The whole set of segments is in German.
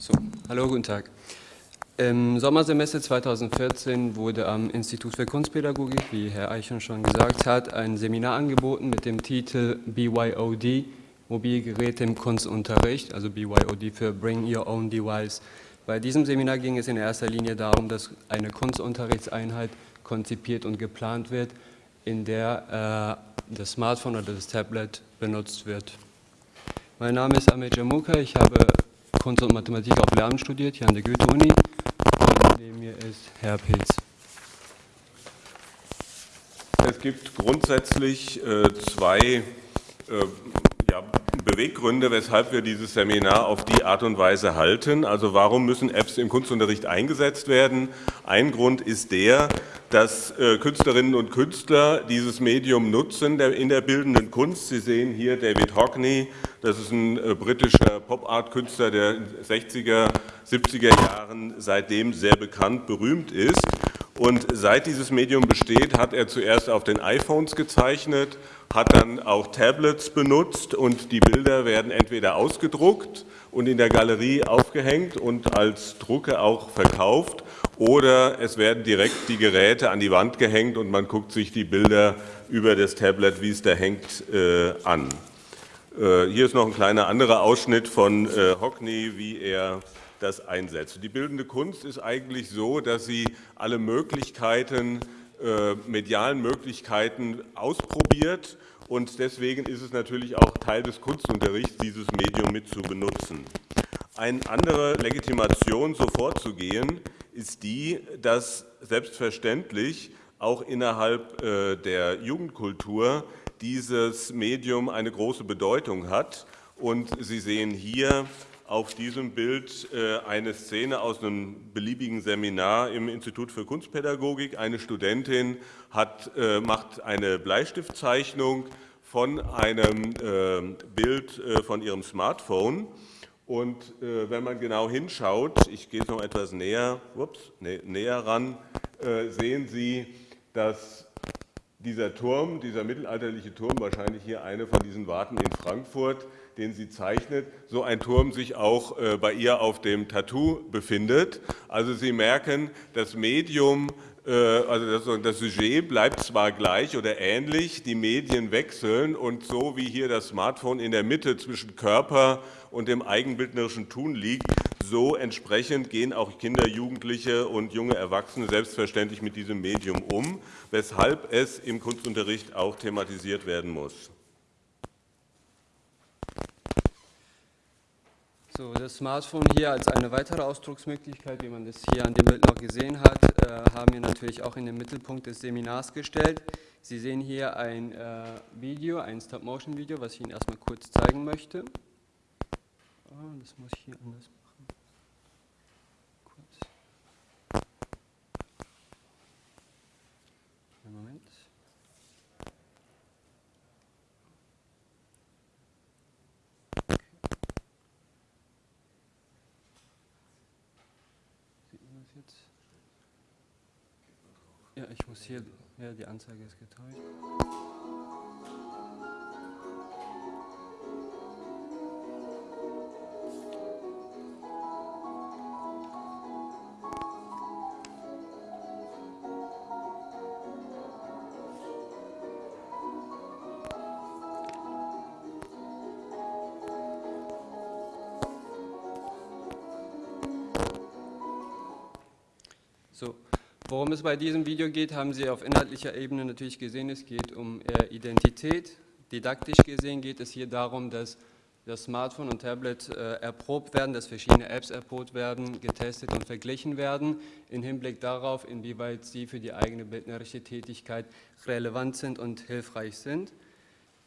So, hallo, guten Tag. Im Sommersemester 2014 wurde am Institut für Kunstpädagogik, wie Herr Eichen schon gesagt hat, ein Seminar angeboten mit dem Titel BYOD, Mobilgeräte im Kunstunterricht, also BYOD für Bring Your Own Device. Bei diesem Seminar ging es in erster Linie darum, dass eine Kunstunterrichtseinheit konzipiert und geplant wird, in der äh, das Smartphone oder das Tablet benutzt wird. Mein Name ist Ahmed Jamuka, ich habe Kunst und Mathematik auf Lehramt studiert, hier an der Goethe-Uni. Neben mir ist Herr Pilz. Es gibt grundsätzlich äh, zwei äh, ja, Beweggründe, weshalb wir dieses Seminar auf die Art und Weise halten. Also warum müssen Apps im Kunstunterricht eingesetzt werden? Ein Grund ist der, dass äh, Künstlerinnen und Künstler dieses Medium nutzen der, in der bildenden Kunst. Sie sehen hier David Hockney, das ist ein äh, britischer Pop-Art-Künstler, der in den 60er, 70er Jahren seitdem sehr bekannt, berühmt ist. Und seit dieses Medium besteht, hat er zuerst auf den iPhones gezeichnet hat dann auch Tablets benutzt und die Bilder werden entweder ausgedruckt und in der Galerie aufgehängt und als Drucke auch verkauft oder es werden direkt die Geräte an die Wand gehängt und man guckt sich die Bilder über das Tablet, wie es da hängt, äh, an. Äh, hier ist noch ein kleiner anderer Ausschnitt von äh, Hockney, wie er das einsetzt. Die bildende Kunst ist eigentlich so, dass sie alle Möglichkeiten äh, medialen Möglichkeiten ausprobiert und deswegen ist es natürlich auch Teil des Kunstunterrichts, dieses Medium mit zu benutzen. Eine andere Legitimation, so vorzugehen, ist die, dass selbstverständlich auch innerhalb der Jugendkultur dieses Medium eine große Bedeutung hat. Und Sie sehen hier auf diesem Bild äh, eine Szene aus einem beliebigen Seminar im Institut für Kunstpädagogik. Eine Studentin hat, äh, macht eine Bleistiftzeichnung von einem äh, Bild von ihrem Smartphone. Und wenn man genau hinschaut, ich gehe es noch etwas näher, ups, nä näher ran, sehen Sie, dass dieser Turm, dieser mittelalterliche Turm, wahrscheinlich hier eine von diesen Warten in Frankfurt, den sie zeichnet, so ein Turm sich auch äh, bei ihr auf dem Tattoo befindet. Also Sie merken, das Medium, äh, also das, Sujet bleibt zwar gleich oder ähnlich, die Medien wechseln und so wie hier das Smartphone in der Mitte zwischen Körper und dem eigenbildnerischen Tun liegt, so entsprechend gehen auch Kinder, Jugendliche und junge Erwachsene selbstverständlich mit diesem Medium um, weshalb es im Kunstunterricht auch thematisiert werden muss. So, das Smartphone hier als eine weitere Ausdrucksmöglichkeit, wie man das hier an dem Bild noch gesehen hat, äh, haben wir natürlich auch in den Mittelpunkt des Seminars gestellt. Sie sehen hier ein äh, Video, ein Stop-Motion-Video, was ich Ihnen erstmal kurz zeigen möchte. Oh, das muss ich hier anders machen. Kurz. Einen Moment. Jetzt? Ja, ich muss hier, ja, die Anzeige ist getäuscht. So, worum es bei diesem Video geht, haben Sie auf inhaltlicher Ebene natürlich gesehen. Es geht um äh, Identität. Didaktisch gesehen geht es hier darum, dass das Smartphone und Tablet äh, erprobt werden, dass verschiedene Apps erprobt werden, getestet und verglichen werden, im Hinblick darauf, inwieweit sie für die eigene bildnerische Tätigkeit relevant sind und hilfreich sind.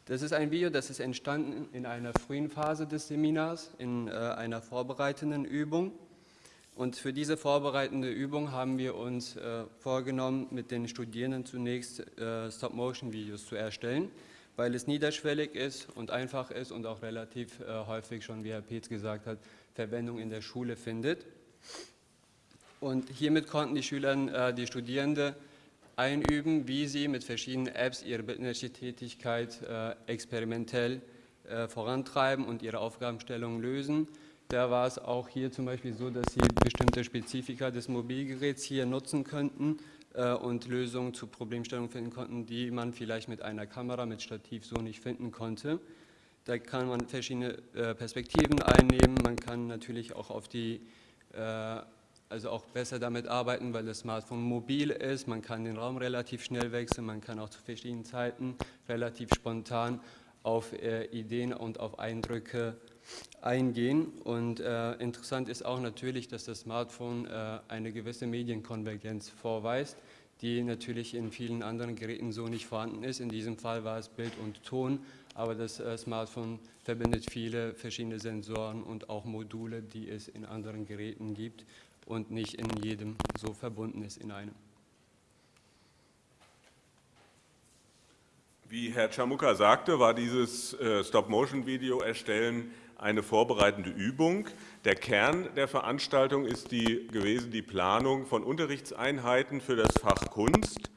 Das ist ein Video, das ist entstanden in einer frühen Phase des Seminars, in äh, einer vorbereitenden Übung. Und für diese vorbereitende Übung haben wir uns äh, vorgenommen, mit den Studierenden zunächst äh, Stop-Motion-Videos zu erstellen, weil es niederschwellig ist und einfach ist und auch relativ äh, häufig schon, wie Herr Peetz gesagt hat, Verwendung in der Schule findet. Und hiermit konnten die Schüler, äh, die Studierenden einüben, wie sie mit verschiedenen Apps ihre bildnerische Tätigkeit äh, experimentell äh, vorantreiben und ihre Aufgabenstellungen lösen der war es auch hier zum Beispiel so, dass Sie bestimmte Spezifika des Mobilgeräts hier nutzen könnten äh, und Lösungen zur Problemstellung finden konnten, die man vielleicht mit einer Kamera, mit Stativ so nicht finden konnte. Da kann man verschiedene äh, Perspektiven einnehmen, man kann natürlich auch auf die, äh, also auch besser damit arbeiten, weil das Smartphone mobil ist, man kann den Raum relativ schnell wechseln, man kann auch zu verschiedenen Zeiten relativ spontan auf äh, Ideen und auf Eindrücke eingehen. Und äh, interessant ist auch natürlich, dass das Smartphone äh, eine gewisse Medienkonvergenz vorweist, die natürlich in vielen anderen Geräten so nicht vorhanden ist. In diesem Fall war es Bild und Ton, aber das äh, Smartphone verbindet viele verschiedene Sensoren und auch Module, die es in anderen Geräten gibt und nicht in jedem so verbunden ist in einem. Wie Herr Chamuka sagte, war dieses äh, Stop-Motion-Video erstellen eine vorbereitende Übung. Der Kern der Veranstaltung ist die, gewesen die Planung von Unterrichtseinheiten für das Fach Kunst.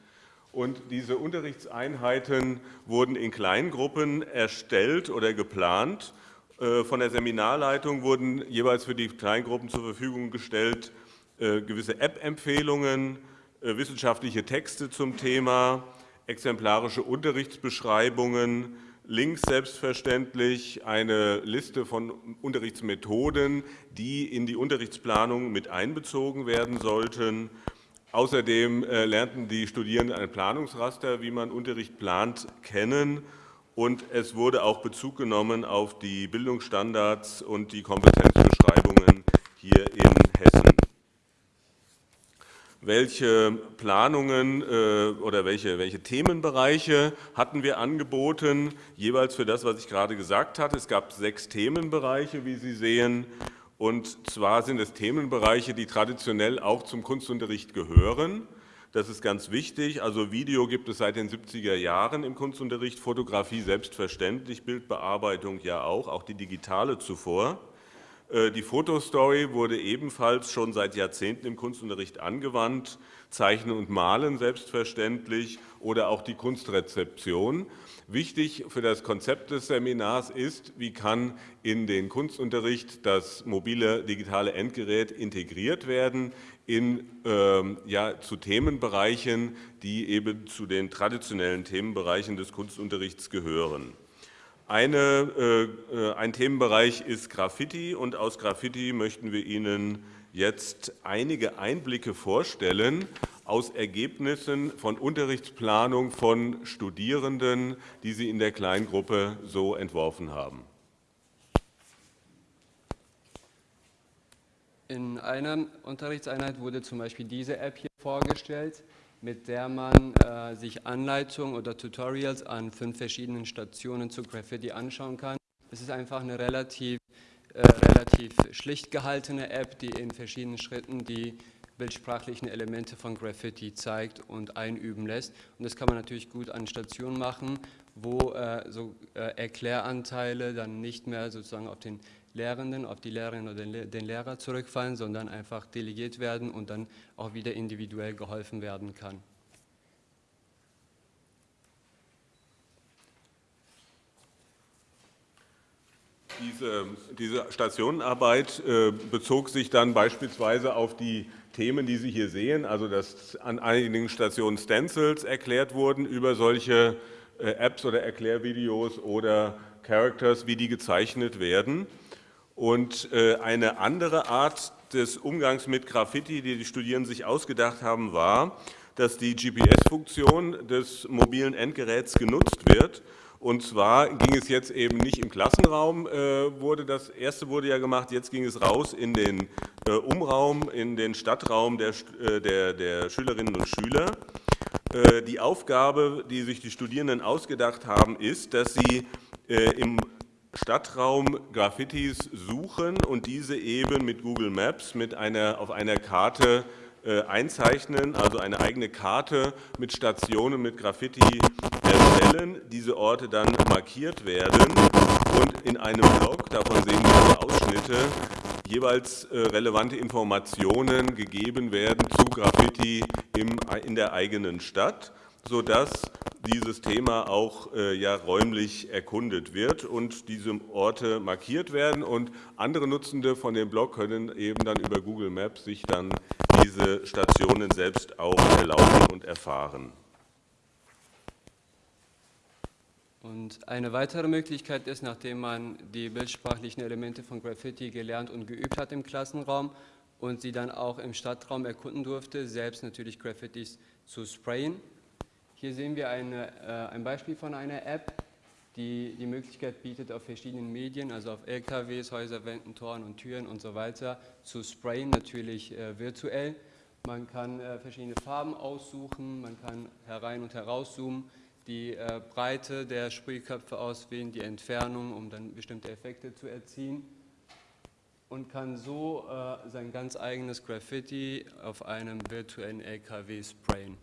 Und diese Unterrichtseinheiten wurden in Kleingruppen erstellt oder geplant. Äh, von der Seminarleitung wurden jeweils für die Kleingruppen zur Verfügung gestellt äh, gewisse App-Empfehlungen, wissenschaftliche Texte zum Thema, exemplarische Unterrichtsbeschreibungen, Links selbstverständlich, eine Liste von Unterrichtsmethoden, die in die Unterrichtsplanung mit einbezogen werden sollten. Außerdem äh, lernten die Studierenden ein Planungsraster, wie man Unterricht plant, kennen und es wurde auch Bezug genommen auf die Bildungsstandards und die Kompetenzbeschreibungen hier in welche Planungen äh, oder welche, welche Themenbereiche hatten wir angeboten, jeweils für das, was ich gerade gesagt hatte. Es gab sechs Themenbereiche, wie Sie sehen, und zwar sind es Themenbereiche, die traditionell auch zum Kunstunterricht gehören. Das ist ganz wichtig. Also Video gibt es seit den 70er Jahren im Kunstunterricht, Fotografie selbstverständlich, Bildbearbeitung ja auch, auch die digitale zuvor. Äh, die Fotostory wurde ebenfalls schon seit Jahrzehnten im Kunstunterricht angewandt, Zeichnen und Malen selbstverständlich oder auch die Kunstrezeption. Wichtig für das Konzept des Seminars ist, wie kann in den Kunstunterricht das mobile digitale Endgerät integriert werden in, äh, ja, zu Themenbereichen, die eben zu den traditionellen Themenbereichen des Kunstunterrichts gehören. Eine, äh, äh, ein Themenbereich ist Graffiti und aus Graffiti möchten wir Ihnen jetzt einige Einblicke vorstellen aus Ergebnissen von Unterrichtsplanung von Studierenden, die Sie in der Kleingruppe so entworfen haben. In einer Unterrichtseinheit wurde zum Beispiel diese App hier vorgestellt mit der man äh, sich Anleitungen oder Tutorials an fünf verschiedenen Stationen zu Graffiti anschauen kann. Es ist einfach eine relativ, äh, relativ schlicht gehaltene App, die in verschiedenen Schritten die bildsprachlichen Elemente von Graffiti zeigt und einüben lässt. Und das kann man natürlich gut an Stationen machen, wo äh, so äh, Erkläranteile dann nicht mehr sozusagen auf den Lehrenden, auf die Lehrerin oder den Lehrer zurückfallen, sondern einfach delegiert werden und dann auch wieder individuell geholfen werden kann. Diese, diese Stationenarbeit äh, bezog sich dann beispielsweise auf die Themen, die Sie hier sehen, also dass an einigen Stationen Stencils erklärt wurden über solche äh, Apps oder Erklärvideos oder Characters, wie die gezeichnet werden. Und äh, eine andere Art des Umgangs mit Graffiti, die die Studierenden sich ausgedacht haben, war, dass die GPS-Funktion des mobilen Endgeräts genutzt wird. Und zwar ging es jetzt eben nicht im Klassenraum, äh, wurde das erste wurde ja gemacht, jetzt ging es raus in den äh, Umraum, in den Stadtraum der, äh, der, der Schülerinnen und Schüler. Äh, die Aufgabe, die sich die Studierenden ausgedacht haben, ist, dass sie äh, im Stadtraum Graffitis suchen und diese eben mit Google Maps mit einer, auf einer Karte äh, einzeichnen, also eine eigene Karte mit Stationen mit Graffiti erstellen, diese Orte dann markiert werden und in einem Blog, davon sehen wir Ausschnitte, jeweils äh, relevante Informationen gegeben werden zu Graffiti im, in der eigenen Stadt, sodass dieses Thema auch äh, ja, räumlich erkundet wird und diese Orte markiert werden. Und andere Nutzende von dem Blog können eben dann über Google Maps sich dann diese Stationen selbst auch erlauben und erfahren. Und eine weitere Möglichkeit ist, nachdem man die bildsprachlichen Elemente von Graffiti gelernt und geübt hat im Klassenraum und sie dann auch im Stadtraum erkunden durfte, selbst natürlich Graffitis zu sprayen. Hier sehen wir eine, äh, ein Beispiel von einer App, die die Möglichkeit bietet, auf verschiedenen Medien, also auf LKWs, Häuserwänden, Toren und Türen und so weiter, zu sprayen, natürlich äh, virtuell. Man kann äh, verschiedene Farben aussuchen, man kann herein und herauszoomen, die äh, Breite der Sprühköpfe auswählen, die Entfernung, um dann bestimmte Effekte zu erzielen und kann so äh, sein ganz eigenes Graffiti auf einem virtuellen LKW sprayen.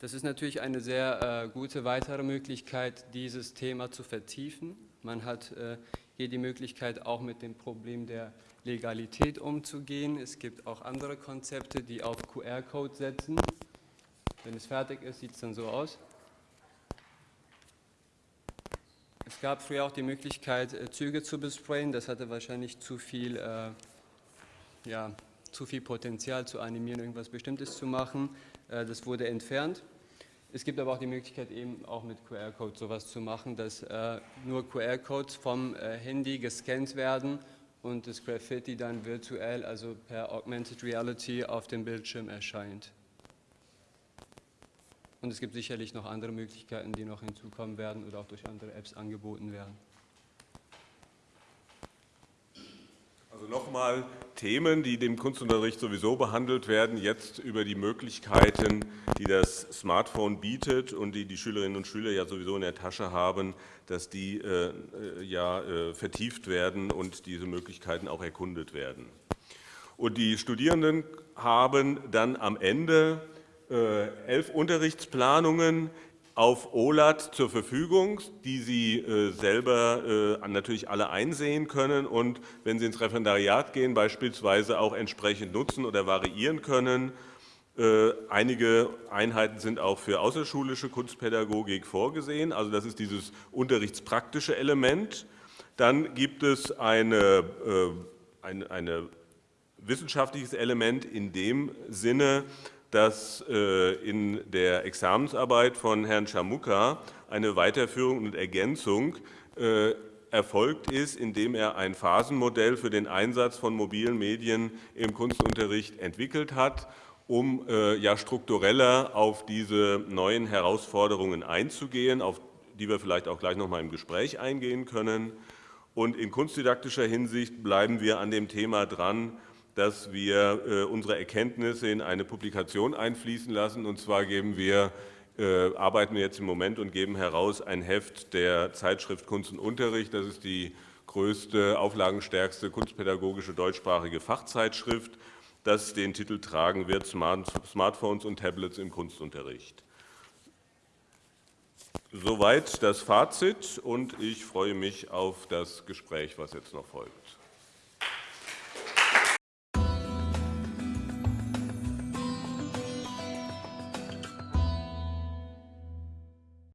Das ist natürlich eine sehr äh, gute weitere Möglichkeit, dieses Thema zu vertiefen. Man hat äh, hier die Möglichkeit, auch mit dem Problem der Legalität umzugehen. Es gibt auch andere Konzepte, die auf QR-Code setzen. Wenn es fertig ist, sieht es dann so aus. Es gab früher auch die Möglichkeit, äh, Züge zu besprayen. Das hatte wahrscheinlich zu viel, äh, ja, zu viel Potenzial zu animieren, irgendwas Bestimmtes zu machen. Äh, das wurde entfernt. Es gibt aber auch die Möglichkeit, eben auch mit QR-Code sowas zu machen, dass äh, nur QR-Codes vom äh, Handy gescannt werden und das Graffiti dann virtuell, also per Augmented Reality, auf dem Bildschirm erscheint. Und es gibt sicherlich noch andere Möglichkeiten, die noch hinzukommen werden oder auch durch andere Apps angeboten werden. Also nochmal Themen, die dem Kunstunterricht sowieso behandelt werden, jetzt über die Möglichkeiten, die das Smartphone bietet und die die Schülerinnen und Schüler ja sowieso in der Tasche haben, dass die äh, äh, ja äh, vertieft werden und diese Möglichkeiten auch erkundet werden. Und die Studierenden haben dann am Ende äh, elf Unterrichtsplanungen, auf OLAT zur Verfügung, die Sie äh, selber äh, natürlich alle einsehen können und wenn Sie ins Referendariat gehen, beispielsweise auch entsprechend nutzen oder variieren können. Äh, einige Einheiten sind auch für außerschulische Kunstpädagogik vorgesehen, also das ist dieses unterrichtspraktische Element. Dann gibt es eine, ein wissenschaftliches Element in dem Sinne, dass äh, in der Examensarbeit von Herrn Chamuka eine Weiterführung und Ergänzung äh, erfolgt ist, indem er ein Phasenmodell für den Einsatz von mobilen Medien im Kunstunterricht entwickelt hat, um äh, ja struktureller auf diese neuen Herausforderungen einzugehen, auf die wir vielleicht auch gleich noch mal im Gespräch eingehen können. Und in kunstdidaktischer Hinsicht bleiben wir an dem Thema dran, dass wir äh, unsere Erkenntnisse in eine Publikation einfließen lassen. Und zwar geben wir, äh, arbeiten wir jetzt im Moment und geben heraus ein Heft der Zeitschrift Kunst und Unterricht. Das ist die größte, auflagenstärkste kunstpädagogische deutschsprachige Fachzeitschrift, das den Titel tragen wird, Smartphones und Tablets im Kunstunterricht. Soweit das Fazit und ich freue mich auf das Gespräch, was jetzt noch folgt.